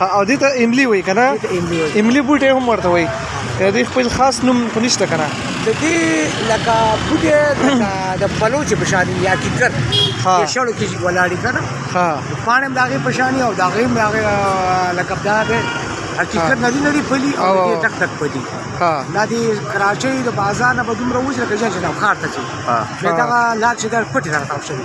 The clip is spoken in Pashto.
ها او دې ته املی وای کنه املی بوټي هم ورته وای د دې خپل خاص نوم خو نشته کنه د دې لکه بوټي د بلوچ په شان یا کیکر ها شړو کې ولاړی کنه ها پانم داغه په شان او داغه داغه لکه داغه حقیقت ندی نړی پلی او دې تک تک پلی ها دا دی کراچۍ د بازار نه بدوم روز لکه چې نه خار ته چې دا لا چې در پټ راټاو شوی